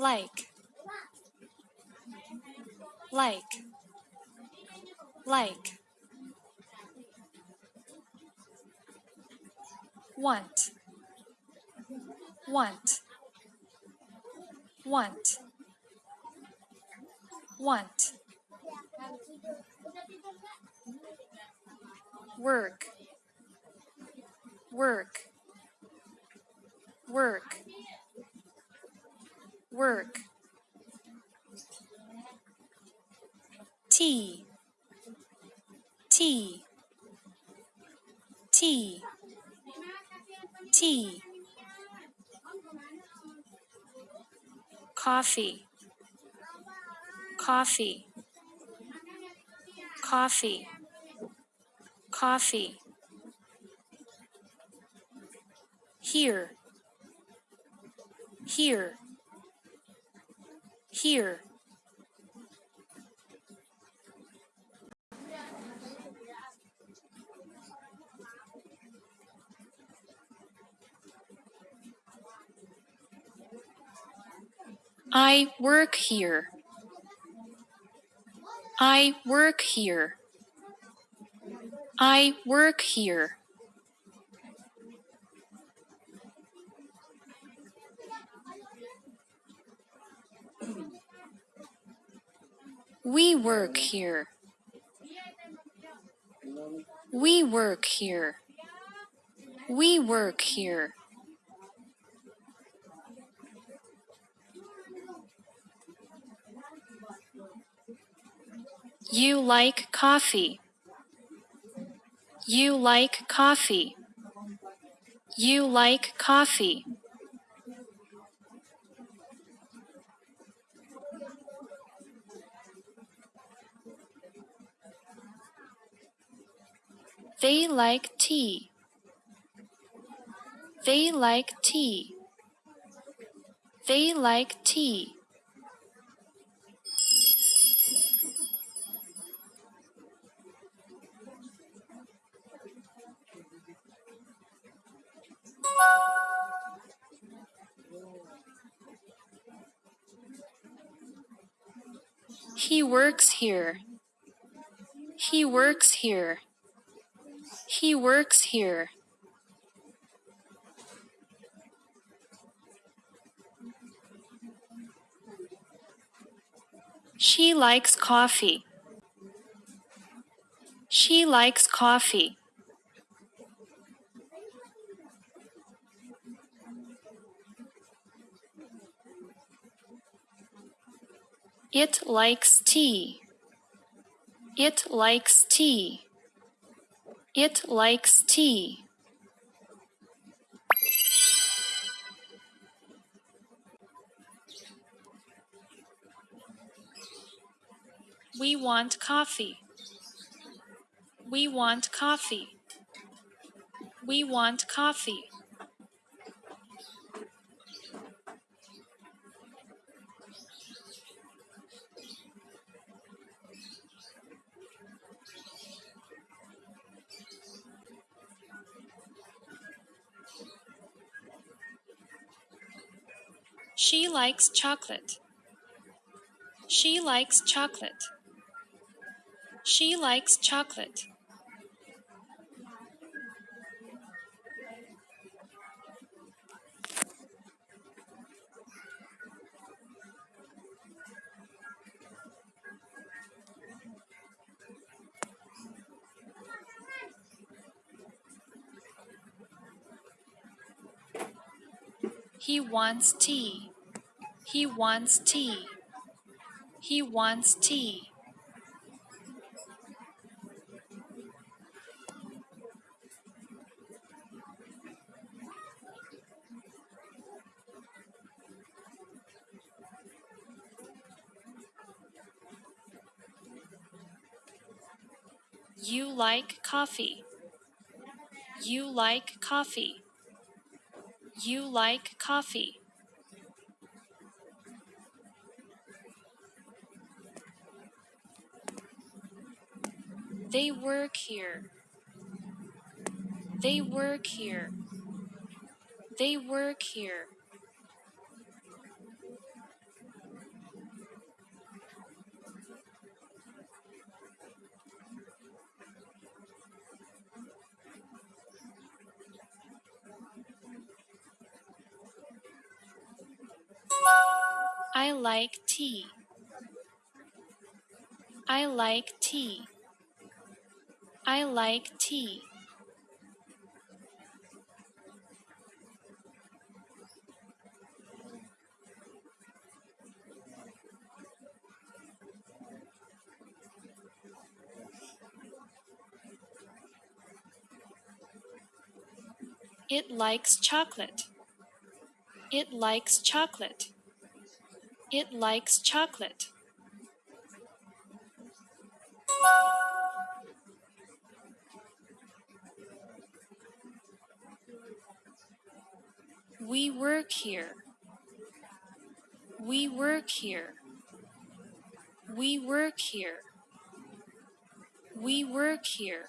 like. Like. Like. Want. Want. Want. Want. Work. Work. Work work. Tea tea tea tea coffee. Coffee. Coffee. Coffee. Here. Here here I work here. I work here. I work here. We work here. We work here. We work here. You like coffee. You like coffee. You like coffee. They like tea. They like tea. They like tea. He works here. He works here. He works here. She likes coffee. She likes coffee. It likes tea. It likes tea. It likes tea. We want coffee. We want coffee. We want coffee. She likes chocolate. She likes chocolate. She likes chocolate. He wants tea. He wants tea. He wants tea. You like coffee. You like coffee. You like coffee. They work here. They work here. They work here. I like tea. I like tea. I like tea. It likes chocolate. It likes chocolate. It likes chocolate. We work here. We work here. We work here. We work here.